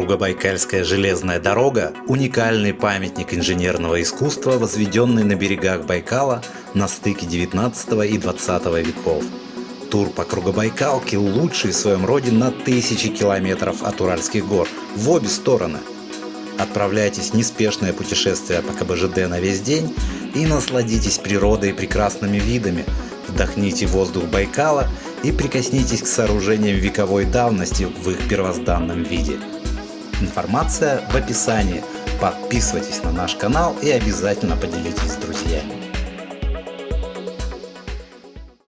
Кругобайкальская железная дорога – уникальный памятник инженерного искусства, возведенный на берегах Байкала на стыке 19 и 20 веков. Тур по Кругобайкалке лучший в своем роде на тысячи километров от Уральских гор, в обе стороны. Отправляйтесь в неспешное путешествие по КБЖД на весь день и насладитесь природой и прекрасными видами, вдохните воздух Байкала и прикоснитесь к сооружениям вековой давности в их первозданном виде. Информация в описании. Подписывайтесь на наш канал и обязательно поделитесь с друзьями.